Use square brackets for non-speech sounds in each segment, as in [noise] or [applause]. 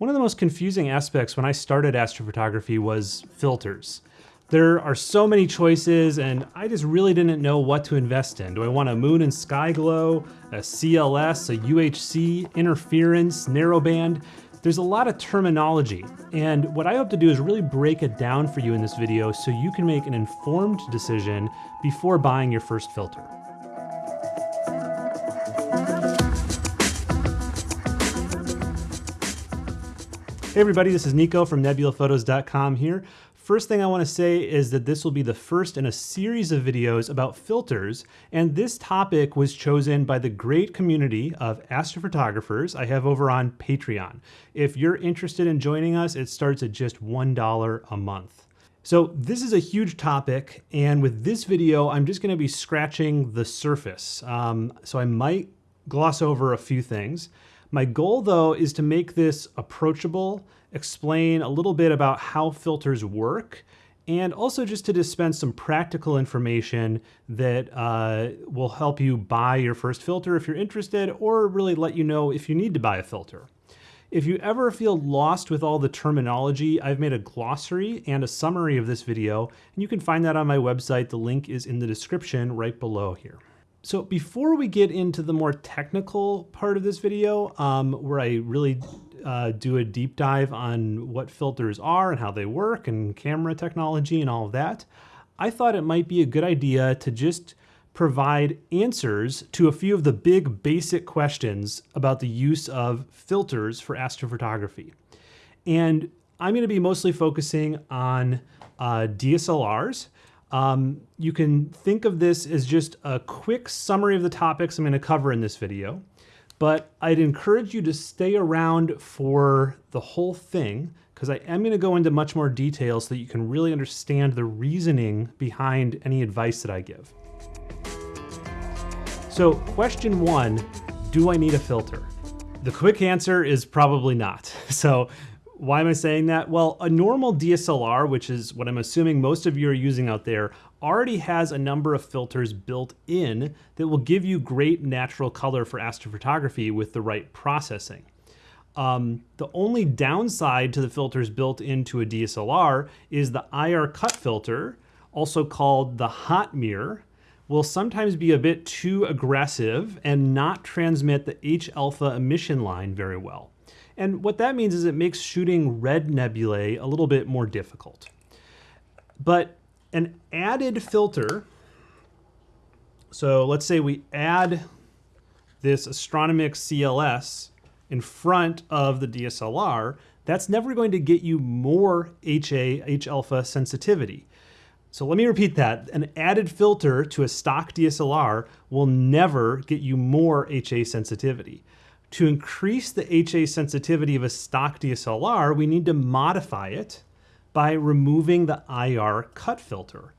One of the most confusing aspects when I started astrophotography was filters. There are so many choices and I just really didn't know what to invest in. Do I want a moon and sky glow, a CLS, a UHC, interference, narrowband? There's a lot of terminology, and what I hope to do is really break it down for you in this video so you can make an informed decision before buying your first filter. Hey everybody, this is Nico from nebulaphotos.com here. First thing I want to say is that this will be the first in a series of videos about filters, and this topic was chosen by the great community of astrophotographers I have over on Patreon. If you're interested in joining us, it starts at just $1 a month. So this is a huge topic, and with this video, I'm just going to be scratching the surface. Um, so I might gloss over a few things. My goal though is to make this approachable, explain a little bit about how filters work, and also just to dispense some practical information that uh, will help you buy your first filter if you're interested, or really let you know if you need to buy a filter. If you ever feel lost with all the terminology, I've made a glossary and a summary of this video, and you can find that on my website. The link is in the description right below here. So before we get into the more technical part of this video, um, where I really uh, do a deep dive on what filters are and how they work and camera technology and all of that, I thought it might be a good idea to just provide answers to a few of the big basic questions about the use of filters for astrophotography. And I'm going to be mostly focusing on uh, DSLRs, um, you can think of this as just a quick summary of the topics I'm going to cover in this video, but I'd encourage you to stay around for the whole thing because I am going to go into much more detail so that you can really understand the reasoning behind any advice that I give. So question one, do I need a filter? The quick answer is probably not. [laughs] So why am I saying that? Well, a normal DSLR, which is what I'm assuming most of you are using out there, already has a number of filters built in that will give you great natural color for astrophotography with the right processing. Um, the only downside to the filters built into a DSLR is the IR cut filter, also called the hot mirror, will sometimes be a bit too aggressive and not transmit the H alpha emission line very well. And what that means is it makes shooting red nebulae a little bit more difficult. But an added filter, so let's say we add this Astronomik CLS in front of the DSLR, that's never going to get you more HA, H-alpha sensitivity. So let me repeat that. An added filter to a stock DSLR will never get you more HA sensitivity. To increase the HA sensitivity of a stock DSLR, we need to modify it by removing the IR cut filter.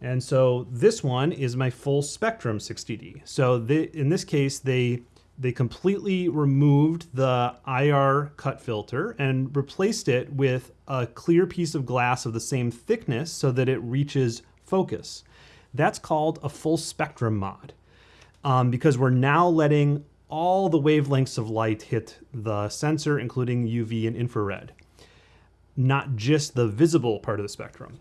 And so this one is my full spectrum 60D. So in this case, they, they completely removed the IR cut filter and replaced it with a clear piece of glass of the same thickness so that it reaches focus. That's called a full spectrum mod um, because we're now letting all the wavelengths of light hit the sensor, including UV and infrared, not just the visible part of the spectrum.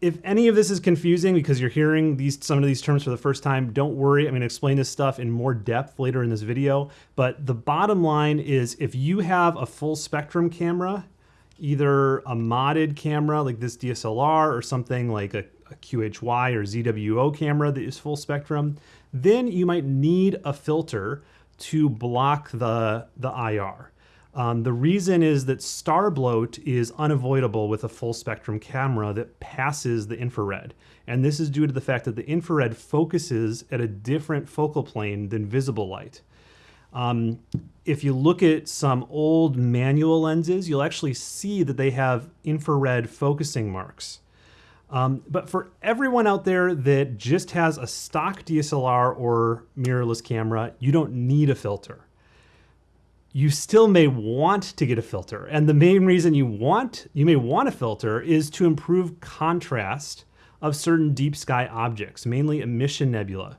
If any of this is confusing because you're hearing these some of these terms for the first time, don't worry. I'm going to explain this stuff in more depth later in this video. But the bottom line is if you have a full spectrum camera, either a modded camera like this DSLR or something like a, a QHY or ZWO camera that is full spectrum, then you might need a filter to block the, the IR. Um, the reason is that star bloat is unavoidable with a full spectrum camera that passes the infrared. And this is due to the fact that the infrared focuses at a different focal plane than visible light. Um, if you look at some old manual lenses, you'll actually see that they have infrared focusing marks. Um, but for everyone out there that just has a stock DSLR or mirrorless camera, you don't need a filter. You still may want to get a filter. And the main reason you want, you may want a filter is to improve contrast of certain deep sky objects, mainly emission nebula.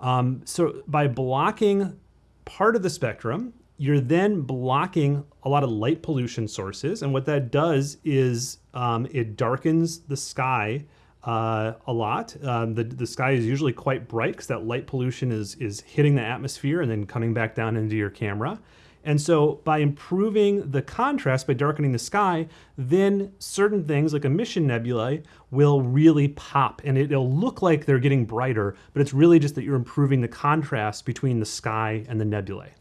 Um, so by blocking part of the spectrum, you're then blocking a lot of light pollution sources. And what that does is um, it darkens the sky uh, a lot. Um, the, the sky is usually quite bright because that light pollution is, is hitting the atmosphere and then coming back down into your camera. And so by improving the contrast, by darkening the sky, then certain things like emission nebulae will really pop and it'll look like they're getting brighter, but it's really just that you're improving the contrast between the sky and the nebulae.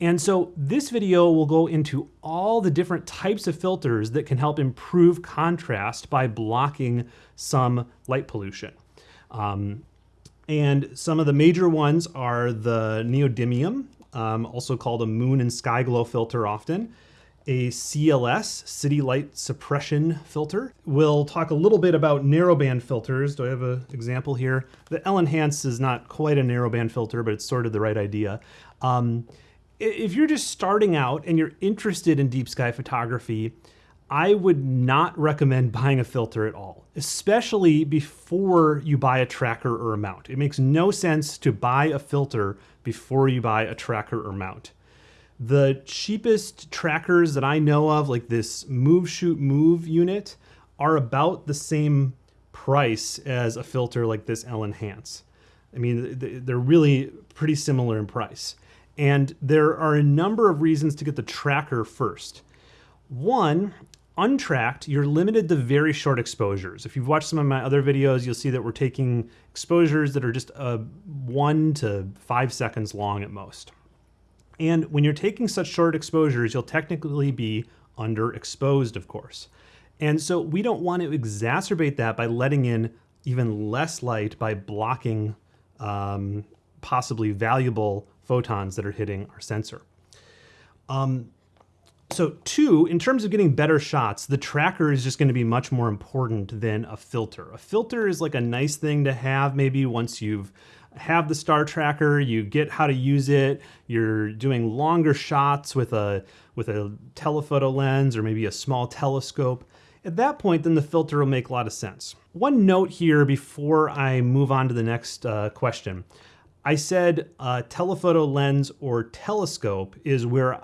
And so this video will go into all the different types of filters that can help improve contrast by blocking some light pollution. Um, and some of the major ones are the neodymium, um, also called a moon and sky glow filter often, a CLS, city light suppression filter. We'll talk a little bit about narrowband filters. Do I have an example here? The L-Enhance is not quite a narrowband filter, but it's sort of the right idea. Um, if you're just starting out and you're interested in deep sky photography, I would not recommend [laughs] buying a filter at all, especially before you buy a tracker or a mount. It makes no sense to buy a filter before you buy a tracker or mount. The cheapest trackers that I know of, like this Move Shoot Move unit, are about the same price as a filter like this L-Enhance. I mean, they're really pretty similar in price. And there are a number of reasons to get the tracker first. One, untracked, you're limited to very short exposures. If you've watched some of my other videos, you'll see that we're taking exposures that are just uh, one to five seconds long at most. And when you're taking such short exposures, you'll technically be underexposed, of course. And so we don't want to exacerbate that by letting in even less light by blocking um, possibly valuable photons that are hitting our sensor. Um, so two, in terms of getting better shots, the tracker is just going to be much more important than a filter. A filter is like a nice thing to have maybe once you've have the star tracker, you get how to use it, you're doing longer shots with a with a telephoto lens or maybe a small telescope. At that point, then the filter will make a lot of sense. One note here before I move on to the next uh, question. I said uh, telephoto lens or telescope is where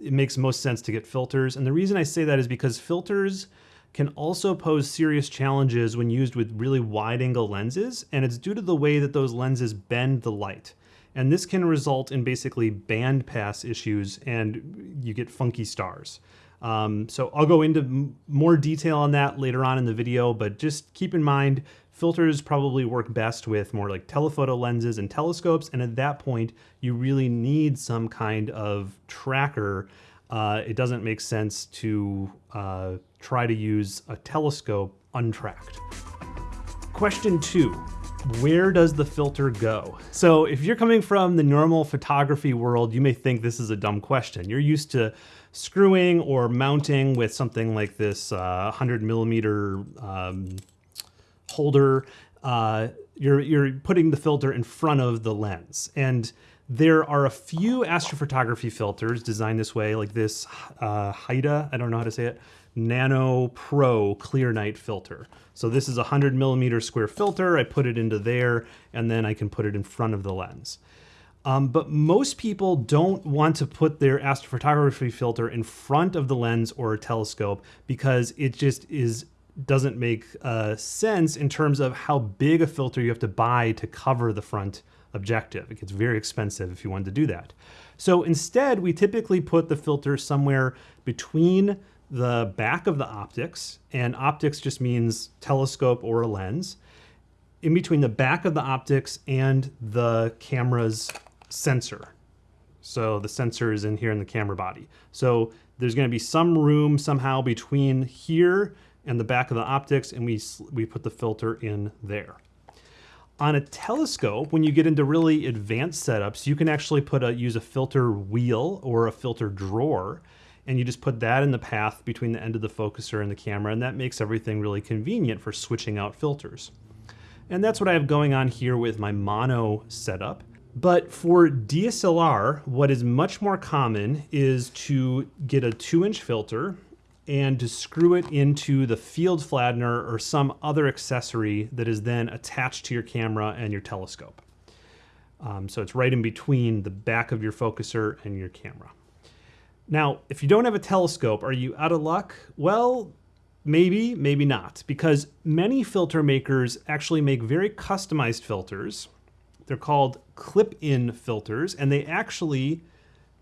it makes most sense to get filters. And the reason I say that is because filters can also pose serious challenges when used with really wide angle lenses. And it's due to the way that those lenses bend the light. And this can result in basically band pass issues and you get funky stars. Um, so I'll go into more detail on that later on in the video, but just keep in mind filters probably work best with more like telephoto lenses and telescopes. And at that point, you really need some kind of tracker. Uh, it doesn't make sense to uh, try to use a telescope untracked. Question two, where does the filter go? So if you're coming from the normal photography world, you may think this is a dumb question. You're used to screwing or mounting with something like this uh, 100 millimeter um, holder, uh, you're, you're putting the filter in front of the lens. And there are a few astrophotography filters designed this way, like this uh, Haida, I don't know how to say it, Nano Pro Clear Night filter. So this is a 100 millimeter square filter. I put it into there, and then I can put it in front of the lens. Um, but most people don't want to put their astrophotography filter in front of the lens or a telescope because it just is doesn't make uh, sense in terms of how big a filter you have to buy to cover the front objective. It gets very expensive if you wanted to do that. So instead, we typically put the filter somewhere between the back of the optics, and optics just means telescope or a lens, in between the back of the optics and the camera's sensor. So the sensor is in here in the camera body. So there's going to be some room somehow between here and the back of the optics, and we, we put the filter in there. On a telescope, when you get into really advanced setups, you can actually put a use a filter wheel or a filter drawer, and you just put that in the path between the end of the focuser and the camera, and that makes everything really convenient for switching out filters. And that's what I have going on here with my mono setup. But for DSLR, what is much more common is to get a two inch filter and to screw it into the field flattener or some other accessory that is then attached to your camera and your telescope. Um, so it's right in between the back of your focuser and your camera. Now, if you don't have a telescope, are you out of luck? Well, maybe, maybe not, because many filter makers actually make very customized filters. They're called clip-in filters, and they actually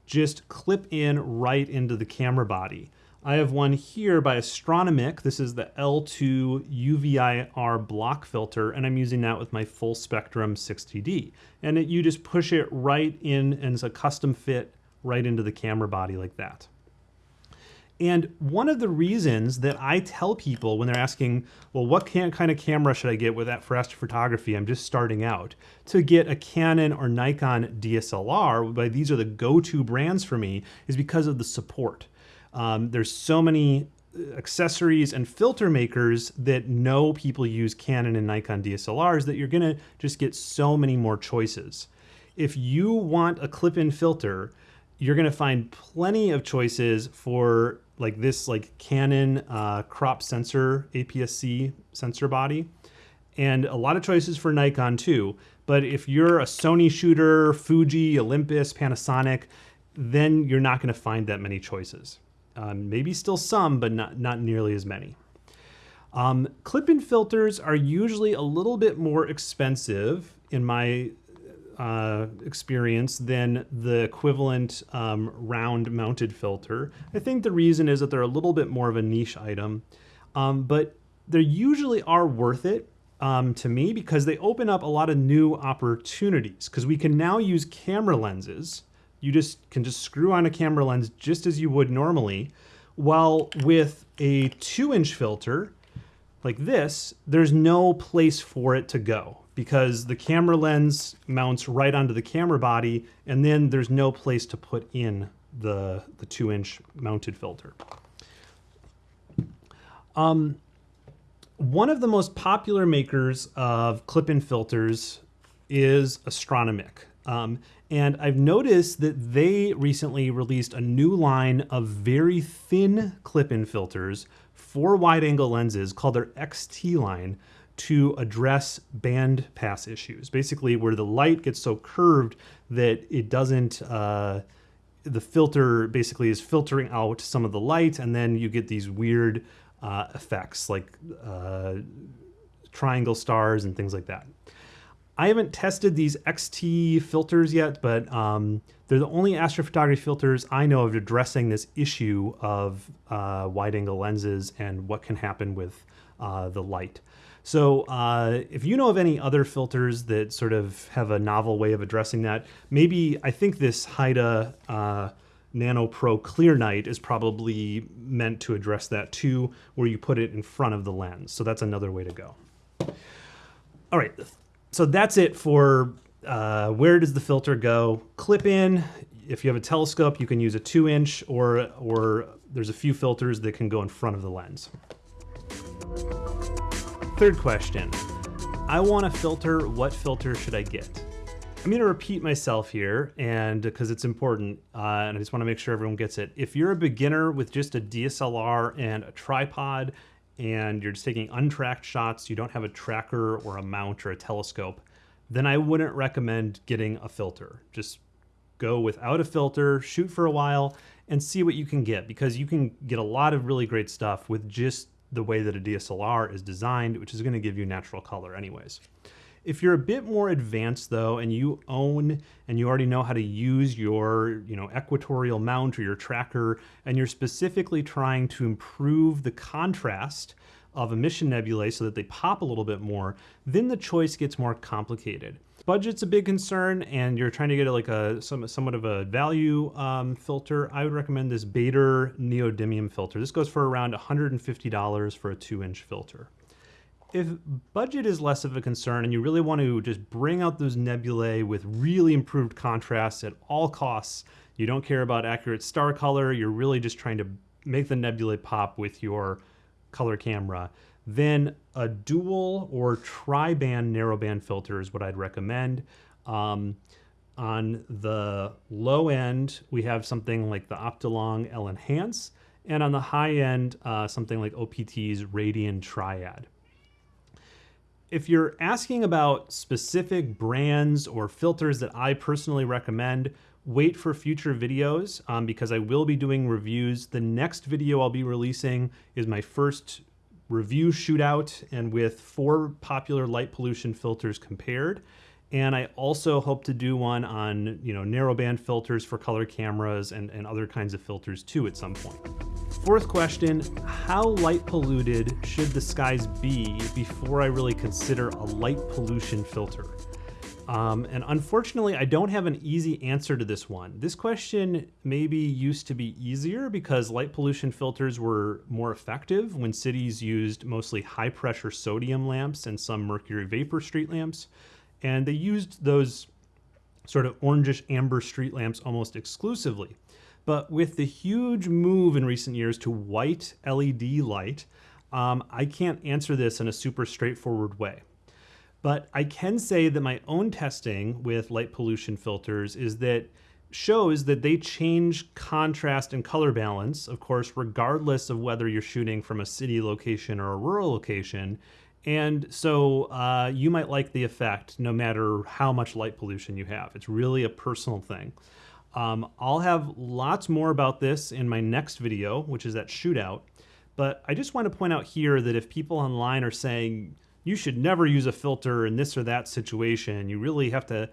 just clip in right into the camera body. I have one here by Astronomik. This is the L2 UVIR block filter, and I'm using that with my full spectrum 60D. And it, you just push it right in, and it's a custom fit right into the camera body like that. And one of the reasons that I tell people when they're asking, well, what can, kind of camera should I get with that for astrophotography? I'm just starting out. To get a Canon or Nikon DSLR, but these are the go-to brands for me, is because of the support. Um, there's so many accessories and filter makers that know people use Canon and Nikon DSLRs that you're gonna just get so many more choices. If you want a clip-in filter, you're gonna find plenty of choices for like this like Canon uh, crop sensor APS-C sensor body and a lot of choices for Nikon too. But if you're a Sony shooter, Fuji, Olympus, Panasonic, then you're not gonna find that many choices. Um, maybe still some, but not, not nearly as many. Um, clip-in filters are usually a little bit more expensive in my uh, experience than the equivalent um, round mounted filter. I think the reason is that they're a little bit more of a niche item, um, but they usually are worth it um, to me because they open up a lot of new opportunities because we can now use camera lenses you just can just screw on a camera lens just as you would normally. While with a two inch filter like this, there's no place for it to go because the camera lens mounts right onto the camera body and then there's no place to put in the, the two inch mounted filter. Um, one of the most popular makers of clip-in filters is Astronomik. Um, and I've noticed that they recently released a new line of very thin clip-in filters for wide-angle lenses called their XT line to address band pass issues. Basically, where the light gets so curved that it doesn't, uh, the filter basically is filtering out some of the light, and then you get these weird uh, effects like uh, triangle stars and things like that. I haven't tested these XT filters yet, but um, they're the only astrophotography filters I know of addressing this issue of uh, wide angle lenses and what can happen with uh, the light. So uh, if you know of any other filters that sort of have a novel way of addressing that, maybe I think this Haida uh, Nano Pro Clear Night is probably meant to address that too, where you put it in front of the lens. So that's another way to go. All right, so that's it for uh, where does the filter go? Clip in. If you have a telescope, you can use a two inch or, or there's a few filters that can go in front of the lens. Third question. I want a filter, what filter should I get? I'm going to repeat myself here, and because it's important, uh, and I just want to make sure everyone gets it. If you're a beginner with just a DSLR and a tripod and you're just taking untracked shots, you don't have a tracker or a mount or a telescope, then I wouldn't recommend getting a filter. Just go without a filter, shoot for a while, and see what you can get because you can get a lot of really great stuff with just the way that a DSLR is designed, which is going to give you natural color anyways. If you're a bit more advanced though, and you own and you already know how to use your you know, equatorial mount or your tracker, and you're specifically trying to improve the contrast of emission nebulae so that they pop a little bit more, then the choice gets more complicated. Budget's a big concern, and you're trying to get like a some, somewhat of a value um, filter. I would recommend this Baader neodymium filter. This goes for around $150 for a two-inch filter if budget is less of a concern and you really want to just bring out those nebulae with really improved contrast at all costs, you don't care about accurate star color, you're really just trying to make the nebulae pop with your color camera, then a dual or tri-band narrowband filter is what I'd recommend. Um, on the low end, we have something like the Optolong L Enhance, and on the high end, uh, something like OPT's Radian Triad if you're asking about specific brands or filters that I personally recommend, wait for future videos um, because I will be doing reviews. The next video I'll be releasing is my first review shootout and with four popular light pollution filters compared. And I also hope to do one on, you know, narrowband filters for color cameras and, and other kinds of filters too at some point. Fourth question, how light polluted should the skies be before I really consider a light pollution filter? Um, and unfortunately, I don't have an easy answer to this one. This question maybe used to be easier because light pollution filters were more effective when cities used mostly high pressure sodium lamps and some mercury vapor street lamps. And they used those sort of orangish amber street lamps almost exclusively. But with the huge move in recent years to white LED light, um, I can't answer this in a super straightforward way. But I can say that my own testing with light pollution filters is that shows that they change contrast and color balance, of course, regardless of whether you're shooting from a city location or a rural location. And so uh, you might like the effect no matter how much light pollution you have. It's really a personal thing. Um, I'll have lots more about this in my next video, which is that shootout. But I just want to point out here that if people online are saying, you should never use a filter in this or that situation. You really have to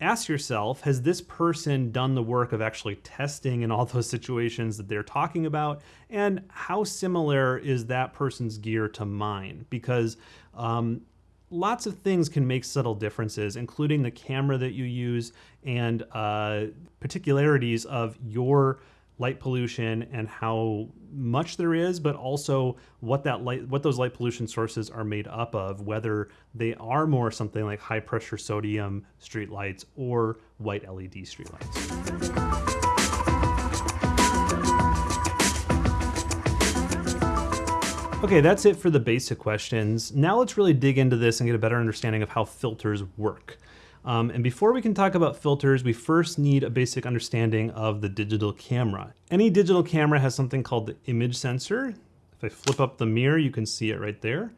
ask yourself, has this person done the work of actually testing in all those [laughs] situations that they're talking about? And how similar is that person's gear to mine? Because um, lots of things can make subtle differences, including the camera that you use and uh, particularities of your light pollution and how much there is, but also what that light, what those light pollution sources are made up of, whether they are more something like high pressure sodium street lights or white LED street lights. Okay, that's it for the basic questions. Now let's really dig into this and get a better understanding of how filters work. Um, and before we can talk about filters, we first need a basic understanding of the digital camera. Any digital camera has something called the image sensor. If I flip up the mirror, you can see it right there.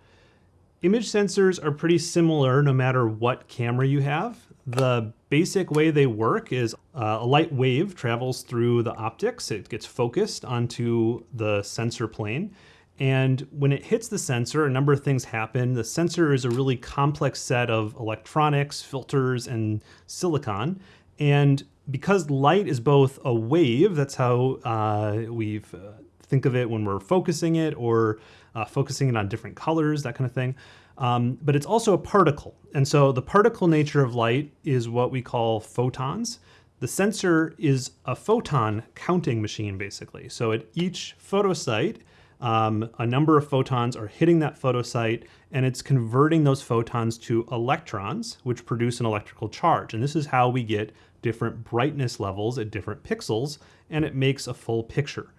Image sensors are pretty similar no matter what camera you have. The basic way they work is uh, a light wave travels through the optics. It gets focused onto the sensor plane. And when it hits the sensor, a number of things happen. The sensor is a really complex set of electronics, filters, and silicon. And because light is both a wave, that's how uh, we uh, think of it when we're focusing it or uh, focusing it on different colors, that kind of thing. Um, but it's also a particle. And so the particle nature of light is what we call photons. The sensor is a photon counting machine, basically. So at each photosite, um, a number of photons are hitting that photosite and it's converting those photons to electrons, which produce an electrical charge. And this is how we get different brightness levels at different pixels, and it makes a full picture.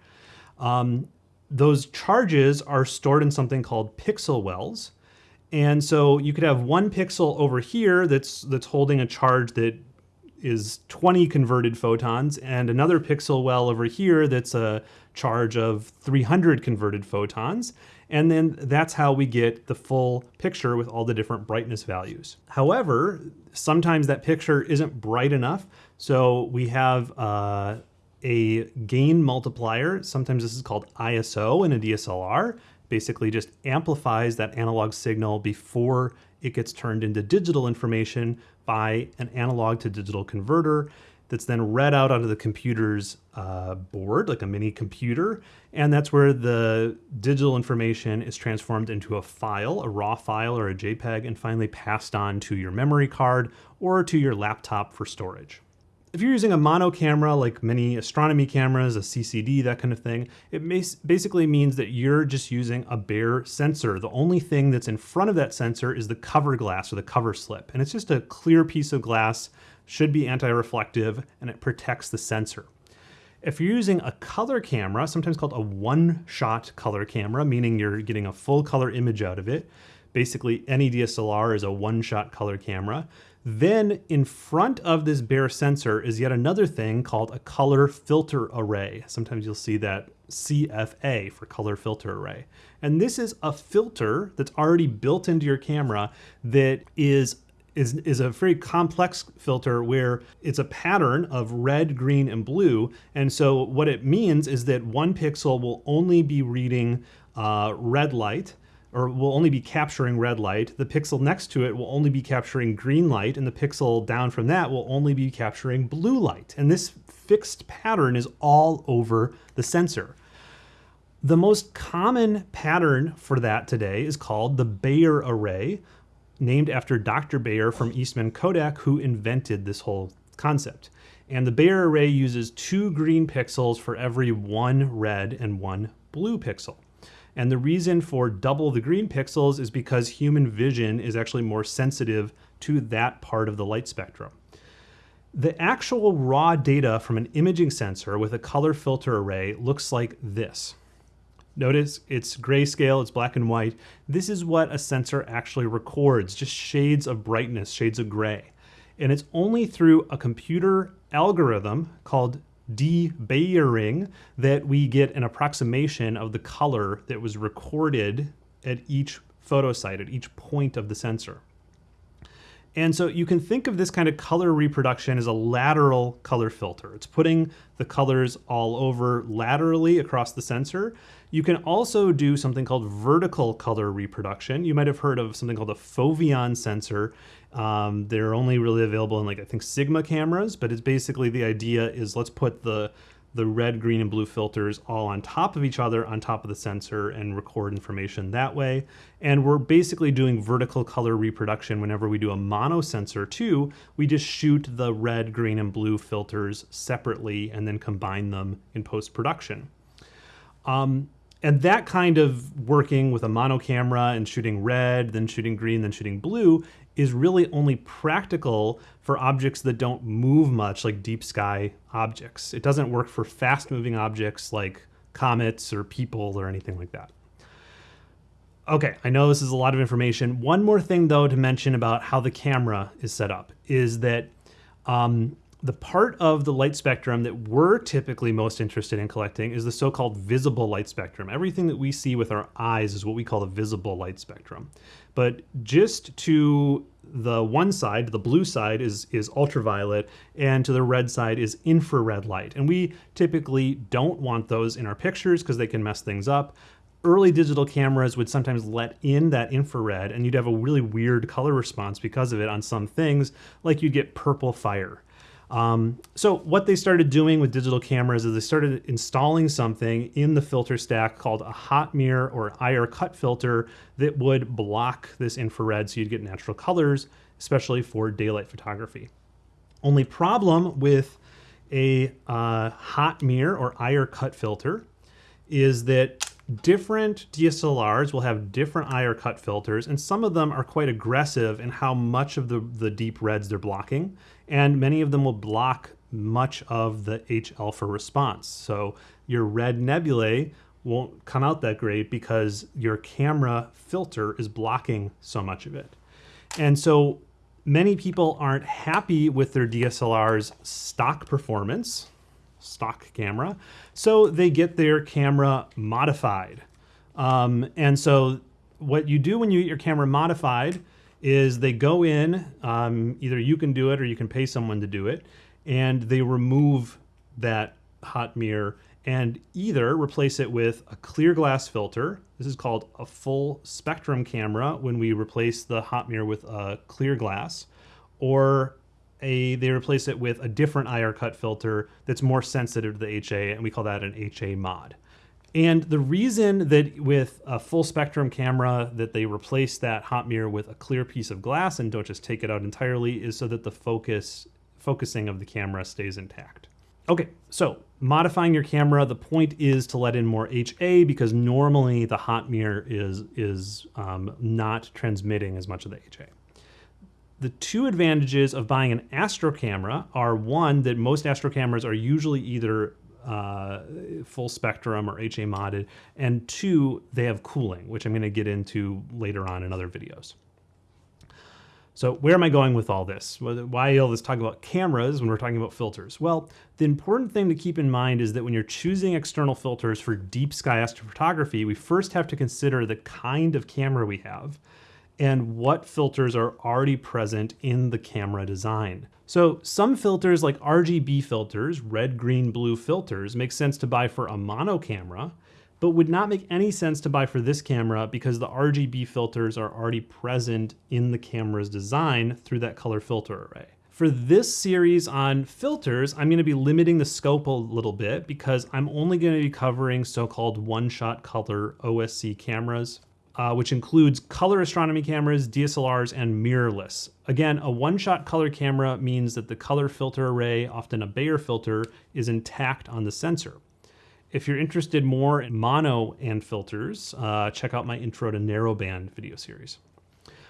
Um, those charges are stored in something called pixel wells. And so you could have one pixel over here that's that's holding a charge that is 20 converted photons and another pixel well over here that's a charge of 300 converted photons. And then that's how we get the full picture with all the different brightness values. However, sometimes that picture isn't bright enough. So we have uh, a gain multiplier. Sometimes this is called ISO in a DSLR. Basically just amplifies that analog signal before it gets turned into digital information by an analog to digital converter that's then read out onto the computer's uh, board, like a mini computer. And that's where the digital information is transformed into a file, a raw file or a JPEG, and finally passed on to your memory card or to your laptop for storage. If you're using a mono camera, like many astronomy cameras, a CCD, that kind of thing, it basically means that you're just using a bare sensor. The only thing that's in front of that sensor is the cover glass or the cover slip. And it's just a clear piece of glass should be anti-reflective and it protects the sensor. If you're using a color camera, sometimes called a one-shot color camera, meaning you're getting a full color image out of it, basically any DSLR is a one-shot color camera, then in front of this bare sensor is yet another thing called a color filter array. Sometimes you'll see that CFA for color filter array. And this is a filter that's already built into your camera that is is, is a very complex filter where it's a pattern of red, green, and blue. And so what it means is that one pixel will only be reading uh, red light or will only be capturing red light. The pixel next to it will only be capturing green light, and the pixel down from that will only be capturing blue light. And this fixed pattern is all over the sensor. The most common pattern for that today is called the Bayer array, named after Dr. Bayer from Eastman Kodak, who invented this whole concept. And the Bayer array uses two green pixels for every one red and one blue pixel. And the reason for double the green pixels is because human vision is actually more sensitive to that part of the light spectrum. The actual raw data from an imaging sensor with a color filter array looks like this. Notice it's grayscale, it's black and white. This is what a sensor actually records, just shades of brightness, shades of gray. And it's only through a computer algorithm called de-Bayering that we get an approximation of the color that was recorded at each photo site, at each point of the sensor. And so you can think of this kind of color reproduction as a lateral color filter. It's putting the colors all over laterally across the sensor. You can also do something called vertical color reproduction. You might have heard of something called a Foveon sensor. Um, they're only really available in like, I think Sigma cameras, but it's basically the idea is let's put the the red, green, and blue filters all on top of each other on top of the sensor and record information that way. And we're basically doing vertical color reproduction whenever we do a mono sensor too. We just shoot the red, green, and blue filters separately and then combine them in post-production. Um, and that kind of working with a mono camera and shooting red, then shooting green, then shooting blue is really only practical for objects that don't move much, like deep sky objects. It doesn't work for fast moving objects like comets or people or anything like that. Okay, I know this is a lot of information. One more thing though to mention about how the camera is set up is that um, the part of the light spectrum that we're typically most interested in collecting is the so-called visible light spectrum. Everything that we see with our eyes is what we call the visible light spectrum. But just to the one side, the blue side is, is ultraviolet, and to the red side is infrared light. And we typically don't want those in our pictures because they can mess things up. Early digital cameras would sometimes let in that infrared, and you'd have a really weird color response because of it on some things, like you'd get purple fire. Um, so what they started doing with digital cameras is they started installing something in the filter stack called a hot mirror or IR cut filter that would block this infrared so you'd get natural colors, especially for daylight photography. Only problem with a uh, hot mirror or IR cut filter is that different DSLRs will have different IR cut filters, and some of them are quite aggressive in how much of the, the deep reds they're blocking, and many of them will block much of the H alpha response. So your red nebulae won't come out that great because your camera filter is blocking so much of it. And so many people aren't happy with their DSLR's stock performance stock camera. So they get their camera modified. Um, and so what you do when you get your camera modified is they go in, um, either you can do it or you can pay someone to do it, and they remove that hot mirror and either replace it with a clear glass filter. This is called a full spectrum camera when we replace the hot mirror with a clear glass, or a they replace it with a different IR cut filter that's more sensitive to the HA, and we call that an HA mod. And the reason that with a full spectrum camera that they replace that hot mirror with a clear piece of glass and don't just take it out entirely is so that the focus focusing of the camera stays intact. Okay, so modifying your camera, the point is to let in more HA because normally the hot mirror is, is um, not transmitting as much of the HA the two advantages of buying an astro camera are one that most astro cameras are usually either uh, full spectrum or HA modded, and two, they have cooling, which I'm going to get into later on in other videos. So where am I going with all this? Why all this talk about cameras when we're talking about filters? Well, the important thing to keep in mind is that when you're choosing external filters for deep sky astrophotography, we first have to consider the kind of camera we have and what filters are already present in the camera design. So some filters like RGB filters, red, green, blue filters, make sense to buy for a mono camera, but would not make any sense to buy for this camera because the RGB filters are already present in the camera's design through that color filter array. For this series on filters, I'm gonna be limiting the scope a little bit because I'm only gonna be covering so-called one-shot color OSC cameras, uh, which includes color astronomy cameras, DSLRs, and mirrorless. Again, a one-shot color camera means that the color filter array, often a Bayer filter, is intact on the sensor. If you're interested more in mono and filters, uh, check out my intro to narrowband video series.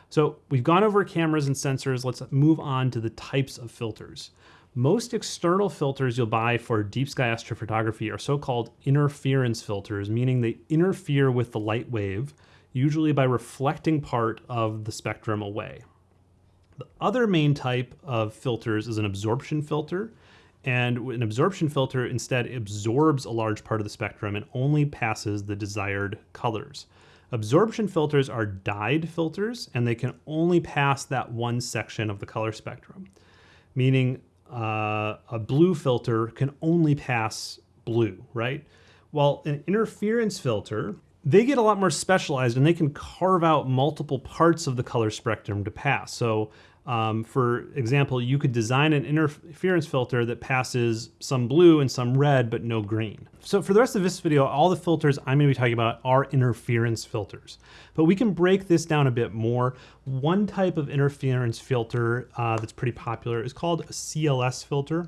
So we've gone over cameras and sensors. Let's move on to the types of filters. Most external filters you'll buy for deep sky astrophotography are so-called interference filters, meaning they interfere with the light wave, usually by reflecting part of the spectrum away. The other main type of filters is an absorption filter, and an absorption filter instead absorbs a large part of the spectrum and only passes the desired colors. Absorption filters are dyed filters and they can only pass that one section of the color spectrum, meaning uh, a blue filter can only pass blue, right? While an interference filter, they get a lot more specialized and they can carve out multiple parts of the color spectrum to pass. So um, for example, you could design an interference filter that passes some blue and some red, but no green. So for the rest of this video, all the filters I'm gonna be talking about are interference filters. But we can break this down a bit more. One type of interference filter uh, that's pretty popular is called a CLS filter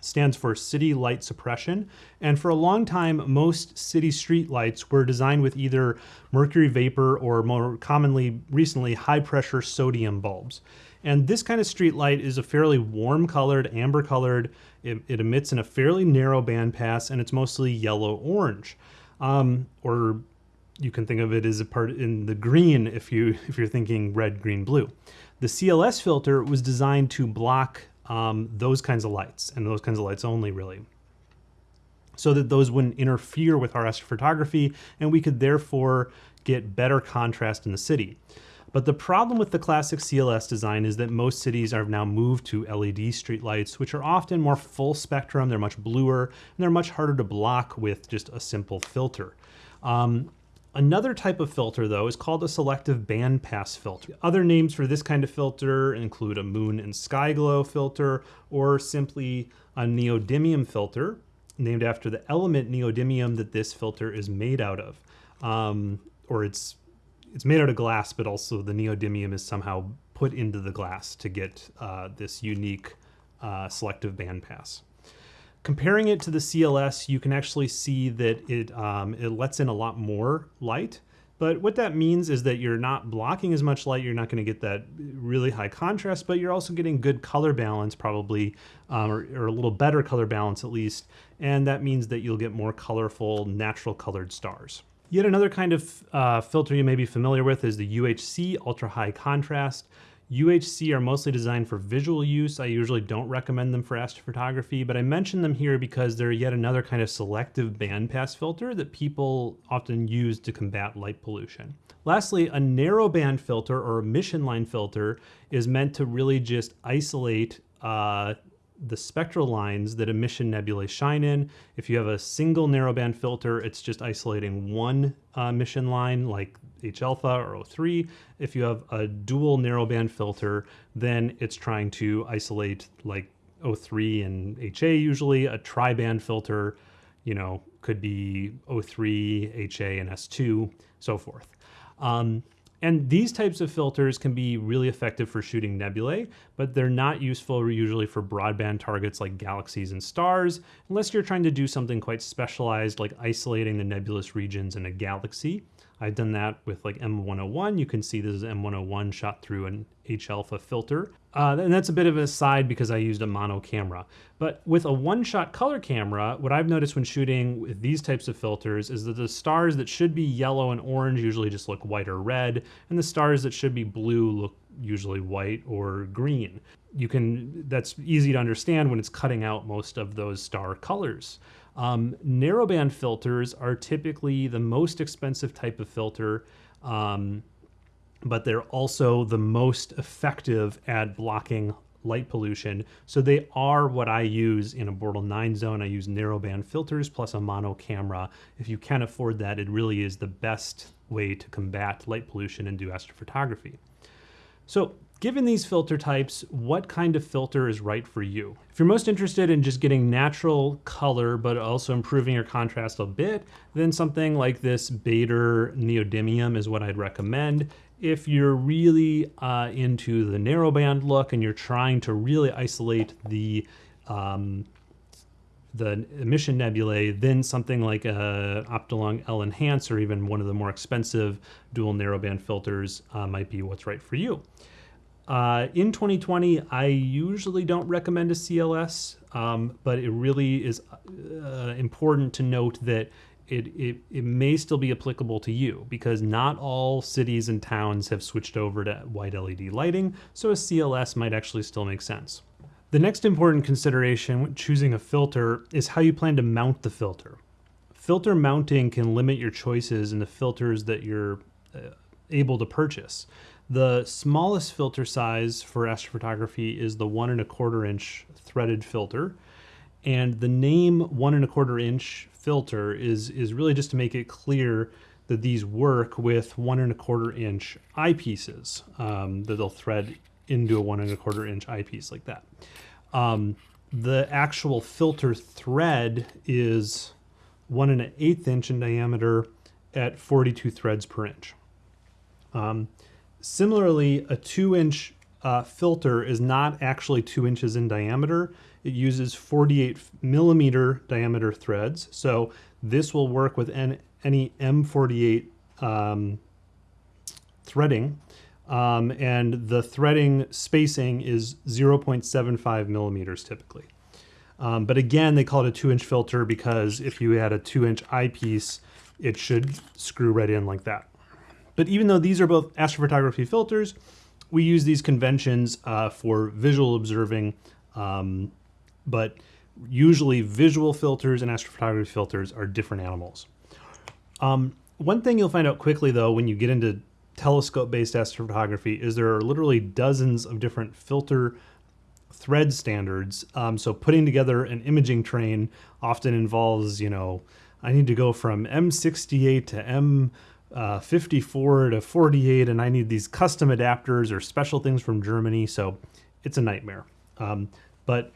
stands for City Light Suppression. And for a long time, most city street lights were designed with either mercury vapor or more commonly recently high pressure sodium bulbs. And this kind of street light is a fairly warm colored, amber colored. It, it emits in a fairly narrow band pass and it's mostly yellow orange. Um, or you can think of it as a part in the green if you if you're thinking red, green, blue. The CLS filter was designed to block um, those kinds of lights and those kinds of lights only really so that those wouldn't interfere with our astrophotography and we could therefore get better contrast in the city. But the problem with the classic CLS design is that most cities have now moved to LED streetlights, which are often more full spectrum, they're much bluer, and they're much harder to block with just a simple filter. Um, Another type of filter, though, is called a selective bandpass filter. Other names for this kind of filter include a moon and sky glow filter, or simply a neodymium filter, named after the element neodymium that this filter is made out of. Um, or it's it's made out of glass, but also the neodymium is somehow put into the glass to get uh, this unique uh, selective bandpass. Comparing it to the CLS, you can actually see that it, um, it lets in a lot more light. But what that means is that you're not blocking as much light, you're not gonna get that really high contrast, but you're also getting good color balance probably, um, or, or, a little better color balance at least. And that means that you'll get more colorful, natural colored stars. Yet another kind of uh, filter you may be familiar with is the UHC, ultra high contrast. UHC are mostly designed for visual use. I usually don't recommend them for astrophotography, but I mention them here because they're yet another kind of selective bandpass filter that people often use to combat light pollution. Lastly, a narrowband filter or emission line filter is meant to really just isolate uh, the spectral lines that emission nebulae shine in. If you have a single narrowband filter, it's just isolating one uh, emission line like H alpha or O3. If you have a dual narrowband filter, then it's trying to isolate like O3 and HA usually. A tri-band filter, you know, could be O3, HA, and S2, so forth. Um, and these types of filters can be really effective for shooting nebulae, but they're not useful usually for broadband targets like galaxies and stars, unless you're trying to do something quite specialized like isolating the nebulous regions in a galaxy. I've done that with like M101. You can see this is M101 shot through an H-alpha filter. Uh, and that's a bit of a side because I used a mono camera. But with a one-shot color camera, what I've noticed when shooting with these types of filters is that the stars that should be yellow and orange usually just look white or red, and the stars that should be blue look usually white or green. You can, that's easy to understand when it's cutting out most of those star colors. Um, narrowband filters are typically the most expensive type of filter. Um, but they're also the most effective at blocking light pollution. So they are what I use in a Bortle 9 zone. I use narrowband filters plus a mono camera. If you can afford that, it really is the best way to combat light pollution and do astrophotography. So given these filter types, what kind of filter is right for you? If you're most interested in just getting natural color, but also improving your contrast a bit, then something like this Baader Neodymium is what I'd recommend if you're really uh, into the narrowband look and you're trying to really isolate the um, the emission nebulae, then something like a Optolong L Enhance or even one of the more expensive dual narrowband filters uh, might be what's right for you. Uh, in 2020, I usually don't recommend a CLS, um, but it really is uh, important to note that it, it, it may still be applicable to you because not all cities and towns have switched over to white LED lighting, so a CLS might actually still make sense. The next important consideration when choosing a filter is how you plan to mount the filter. Filter mounting can limit your choices in the filters that you're uh, able to purchase. The smallest filter size for astrophotography is the one and a quarter inch threaded filter. And the name one and a quarter inch filter is, is really just to make it clear that these work with one and a quarter inch eyepieces um, that they'll thread into a one and a quarter inch eyepiece like that. Um, the actual filter thread is one and an eighth inch in diameter at 42 threads per inch. Um, similarly, a two inch uh, filter is not actually two inches in diameter. It uses 48 millimeter diameter threads. So this will work with any M48 um, threading. Um, and the threading spacing is 0.75 millimeters typically. Um, but again, they call it a two inch filter because if you had a two inch eyepiece, it should screw right in like that. But even though these are both astrophotography filters, we use these conventions uh, for visual observing um, but usually visual filters and astrophotography filters are different animals. Um, one thing you'll find out quickly though when you get into telescope-based astrophotography is there are literally dozens of different filter thread standards. Um, so putting together an imaging train often involves, you know, I need to go from M68 to M uh, 54 to 48, and I need these custom adapters or special things from Germany. So it's a nightmare. Um, but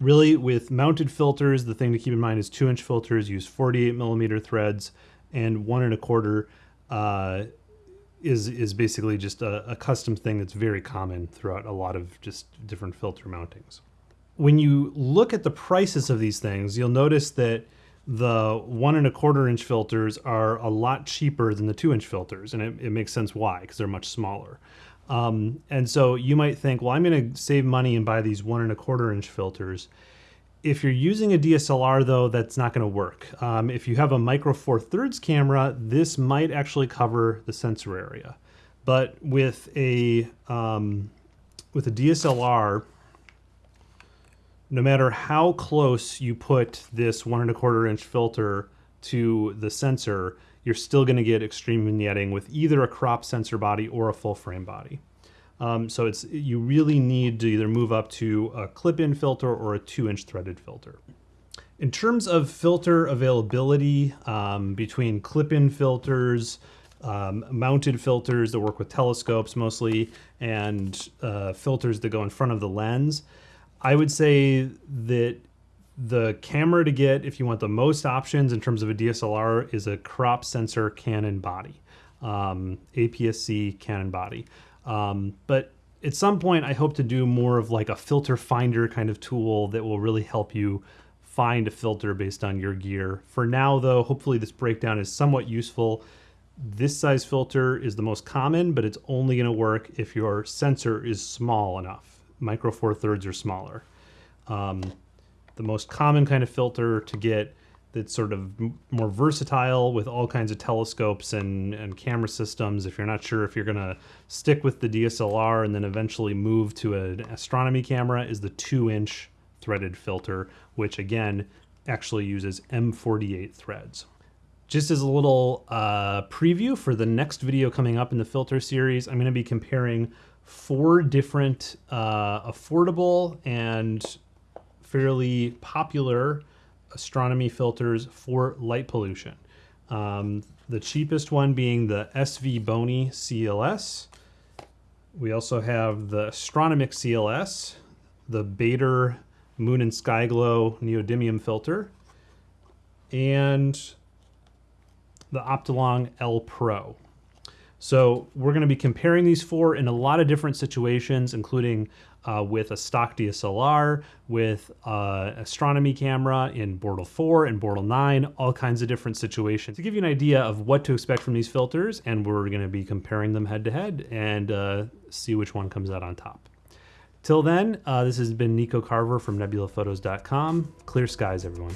Really, with mounted filters, the thing to keep in mind is two inch filters use 48 millimeter threads, and one and a quarter uh, is is basically just a, a custom thing that's very common throughout a lot of just different filter mountings. When you look at the prices of these things, you'll notice that the one and a quarter inch filters are a lot cheaper than the two inch filters, and it, it makes sense why because they're much smaller. Um, and so you might think, well, I'm going to save money and buy these one and a quarter inch filters. If you're using a DSLR though, that's not going to work. Um, if you have a micro four thirds camera, this might actually cover the sensor area. But with a, um, with a DSLR, no matter how close you put this one and a quarter inch filter to the sensor, you're still going to get extreme vignetting with either a crop sensor body or a full frame body. Um, so it's you really need to either move up to a clip-in filter or a two-inch threaded filter. In terms of filter availability um, between clip-in filters, um, mounted filters that work with telescopes mostly, and uh, filters that go in front of the lens, I would say that the camera to get, if you want the most options in terms of a DSLR, is a crop sensor Canon body, um, APS-C Canon body. Um, but at some point, I hope to do more of like a filter finder kind of tool that will really help you find a filter based on your gear. For now, though, hopefully this breakdown is somewhat useful. This size filter is the most common, but it's only going to work if your sensor is small enough. Micro Four Thirds or smaller. Um, the most common kind of filter to get that's sort of more versatile with all kinds of telescopes and, and camera systems. If you're not sure if you're going to stick with the DSLR and then eventually move to an astronomy camera, is the two inch threaded filter, which again actually uses M48 threads. Just as a little uh, preview for the next video coming up in the filter series, I'm going to be comparing four different uh, affordable and fairly popular astronomy filters for light pollution. Um, the cheapest one being the SVBony CLS. We also have the Astronomik CLS, the Baader Moon and Sky Glow neodymium filter, and the Optolong L Pro. So we're going to be comparing these four in a lot of different situations, including uh, with a stock DSLR, with uh, astronomy camera in Bortle 4 and Bortle 9, all kinds of different situations. To give you an idea of what to expect from these filters, and we're going to be comparing them head to head and uh, see which one comes out on top. Till then, uh, this has been Nico Carver from nebulaphotos.com. Clear skies, everyone.